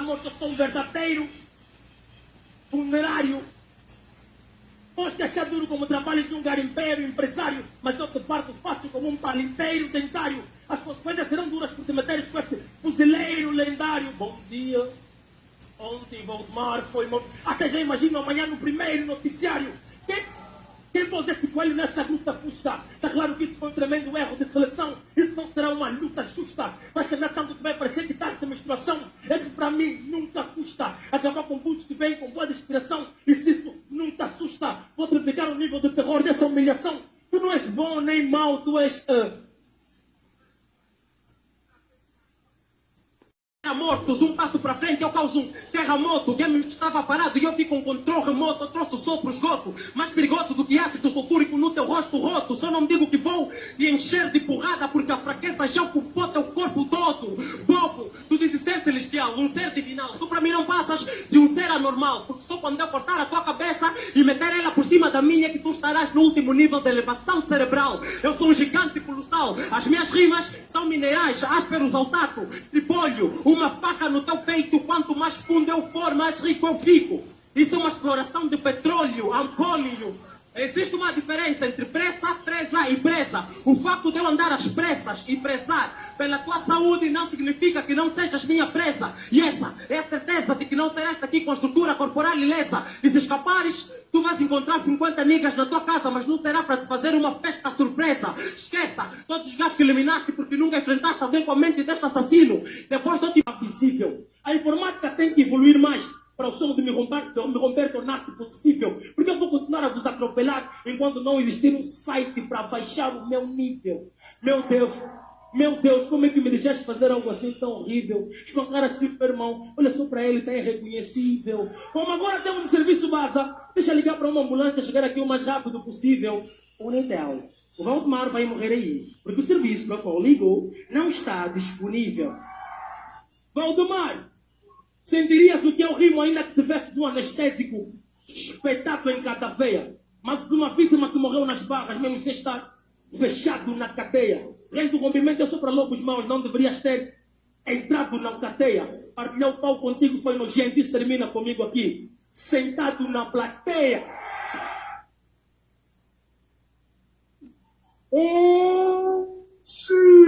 morto, eu sou um verdadeiro funerário. Podes achar duro como trabalho de um garimpeiro, empresário, mas eu te parto fácil como um palinteiro dentário. As consequências serão duras por te meteres com este fuzileiro lendário. Bom dia. Ontem Valdemar foi morto. Até já imagino amanhã no primeiro noticiário. Pôs esse coelho nessa luta justa? Está claro que isso foi um tremendo erro de seleção. Isso não será uma luta justa. Vai ser tanto que vai parecer que está esta menstruação. É que para mim nunca custa acabar com putos que vêm com boa inspiração. E se isso te assusta, vou triplicar o nível de terror dessa humilhação. Tu não és bom nem mau, tu és. Uh, mortos, um passo para frente eu causo um terremoto. O game estava parado e eu vi com controle remoto. Eu trouxe o sopro esgoto, mais perigoso do que ácido sulfúrico no teu rosto roto. Só não digo que vou te encher de porrada porque a fraqueza já ocupou teu corpo todo. Bobo, tu dizes ser celestial, um ser divinal. Tu para mim não passas de um ser anormal, porque só quando eu cortar a tua cabeça e meter ela por cima da minha que tu estarás no último nível de elevação cerebral. Eu sou um gigante colossal. As minhas rimas minerais, ásperos ao tato, tripólio, uma faca no teu peito, quanto mais fundo eu for, mais rico eu fico. Isso é uma exploração de petróleo, ampólio. Existe uma diferença entre pressa, presa e presa. O facto de eu andar às pressas e prezar pela tua saúde não significa que não sejas minha presa. E essa é a certeza de que não terás aqui com a estrutura corporal ilesa. E se escapares, tu vais encontrar 50 negras na tua casa, mas não terá para te fazer uma festa surpresa. Esqueça todos os gajos que eliminaste porque nunca enfrentaste alguém com a mente deste assassino. Depois não te possível. A informática tem que evoluir mais para o sonho de me romper, de me romper tornar-se possível. Porque eu vou continuar a vos atropelar enquanto não existir um site para baixar o meu nível. Meu Deus, meu Deus, como é que me deixaste fazer algo assim tão horrível? Espancar assim para o irmão, olha só para ele, está irreconhecível. Como agora temos o serviço base, deixa ligar para uma ambulância chegar aqui o mais rápido possível. Unitel. O Valdemar vai morrer aí, porque o serviço para o qual ligou não está disponível. Valdemar, sentirias o que é o rimo ainda que tivesse um anestésico espetado em cada veia, mas de uma vítima que morreu nas barras, mesmo sem estar fechado na cadeia. Rei do rompimento é só para lobos maus, não deverias ter entrado na cadeia. Partilhar o pau contigo foi nojento, isso termina comigo aqui, sentado na plateia. Oh, sim!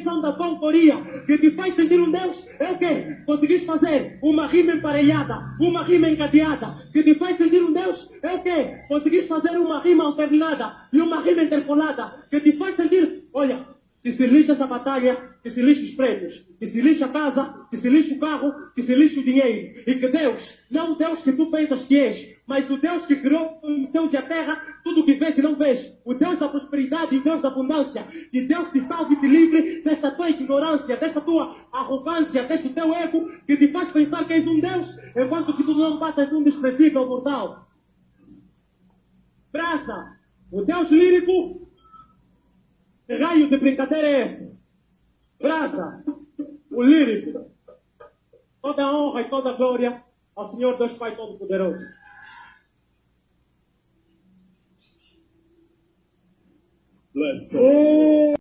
São da autoria, que te faz sentir um Deus. É o quê? Conseguiste fazer uma rima emparelhada, uma rima encadeada, que te faz sentir um Deus. É o quê? Conseguiste fazer uma rima alternada e uma rima interpolada, que te faz sentir, olha, que se lixa essa batalha, que se lixe os prédios, que se lixe a casa, que se lixe o carro, que se lixe o dinheiro. E que Deus, não o Deus que tu pensas que és, mas o Deus que criou céus e a terra, tudo o que vês e não vês. O Deus da prosperidade o Deus da abundância. Que Deus te salve e te livre desta tua ignorância, desta tua arrogância, deste teu ego, que te faz pensar que és um Deus, enquanto que tu não passas um desprezível mortal. Praça, o Deus lírico que raio de brincadeira é essa? Brasa, o lírico. Toda a honra e toda a glória ao Senhor Deus Pai Todo-Poderoso. Bless.